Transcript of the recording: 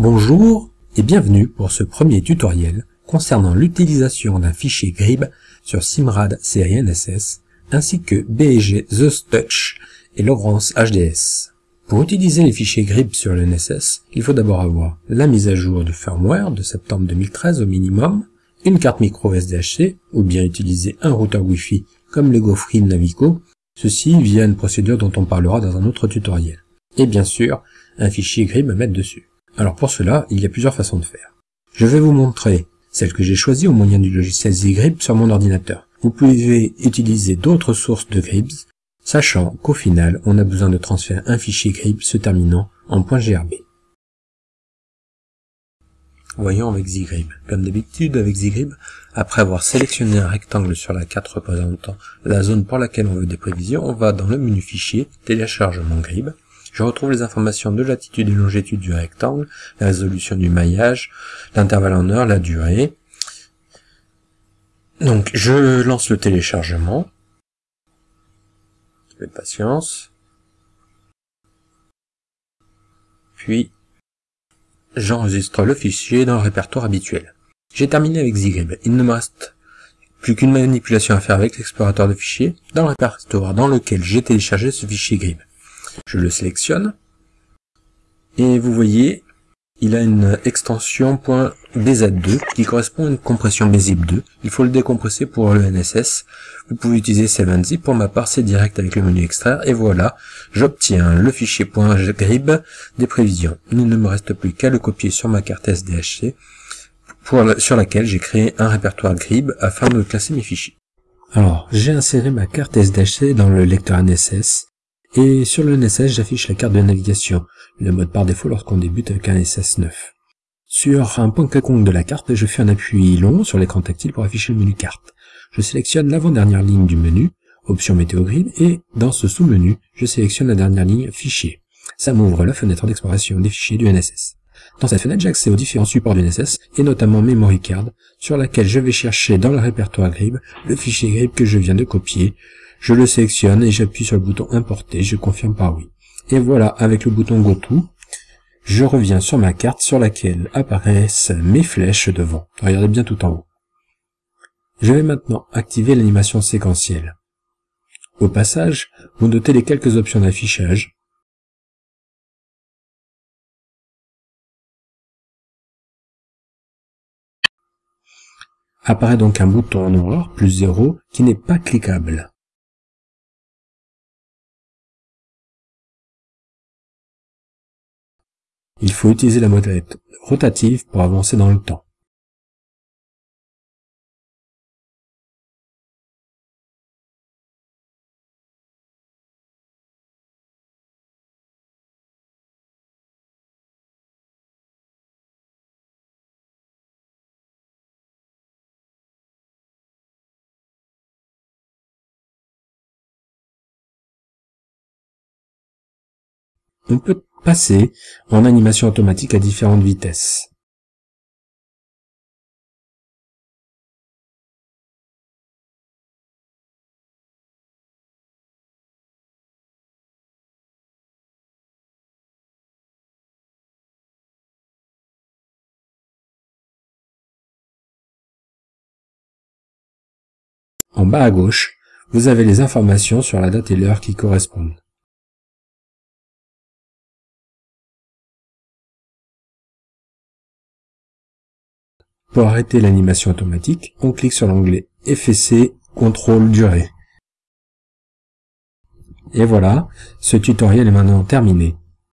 Bonjour et bienvenue pour ce premier tutoriel concernant l'utilisation d'un fichier GRIB sur Simrad série ainsi que BG The Touch et Logrance HDS. Pour utiliser les fichiers GRIB sur le NSS, il faut d'abord avoir la mise à jour du firmware de septembre 2013 au minimum, une carte micro SDHC ou bien utiliser un routeur Wi-Fi comme le GoFree Navico, ceci via une procédure dont on parlera dans un autre tutoriel. Et bien sûr, un fichier GRIB à mettre dessus. Alors pour cela, il y a plusieurs façons de faire. Je vais vous montrer celle que j'ai choisie au moyen du logiciel ZGRIB sur mon ordinateur. Vous pouvez utiliser d'autres sources de GRIBs, sachant qu'au final, on a besoin de transférer un fichier GRIB se terminant en .grb. Voyons avec ZGRIB. Comme d'habitude avec ZGRIB, après avoir sélectionné un rectangle sur la carte représentant la zone pour laquelle on veut des prévisions, on va dans le menu fichier, téléchargement GRIB, je retrouve les informations de latitude et longitude du rectangle, la résolution du maillage, l'intervalle en heure, la durée. Donc je lance le téléchargement. Un peu de patience. Puis j'enregistre le fichier dans le répertoire habituel. J'ai terminé avec Zgrib. Il ne me reste plus qu'une manipulation à faire avec l'explorateur de fichiers dans le répertoire dans lequel j'ai téléchargé ce fichier GRIB. Je le sélectionne. Et vous voyez, il a une extension .bz2 qui correspond à une compression bzip2. Il faut le décompresser pour le NSS. Vous pouvez utiliser 7zip. Pour ma part, c'est direct avec le menu extraire. Et voilà, j'obtiens le fichier .grib des prévisions. Il ne me reste plus qu'à le copier sur ma carte SDHC sur laquelle j'ai créé un répertoire grib afin de classer mes fichiers. Alors, j'ai inséré ma carte SDHC dans le lecteur NSS et sur le NSS, j'affiche la carte de navigation, le mode par défaut lorsqu'on débute avec un NSS 9. Sur un point quelconque de la carte, je fais un appui long sur l'écran tactile pour afficher le menu carte. Je sélectionne l'avant-dernière ligne du menu, option météo grid, et dans ce sous-menu, je sélectionne la dernière ligne fichier. Ça m'ouvre la fenêtre d'exploration des fichiers du NSS. Dans cette fenêtre, j'ai accès aux différents supports du NSS, et notamment Memory Card, sur laquelle je vais chercher dans le répertoire GRIB le fichier GRIB que je viens de copier, je le sélectionne et j'appuie sur le bouton importer, je confirme par oui. Et voilà, avec le bouton GoTo, je reviens sur ma carte sur laquelle apparaissent mes flèches devant. Regardez bien tout en haut. Je vais maintenant activer l'animation séquentielle. Au passage, vous notez les quelques options d'affichage. Apparaît donc un bouton noir, plus 0, qui n'est pas cliquable. Il faut utiliser la molette rotative pour avancer dans le temps. On peut passer en animation automatique à différentes vitesses. En bas à gauche, vous avez les informations sur la date et l'heure qui correspondent. Pour arrêter l'animation automatique, on clique sur l'onglet FSC Contrôle Durée. Et voilà, ce tutoriel est maintenant terminé.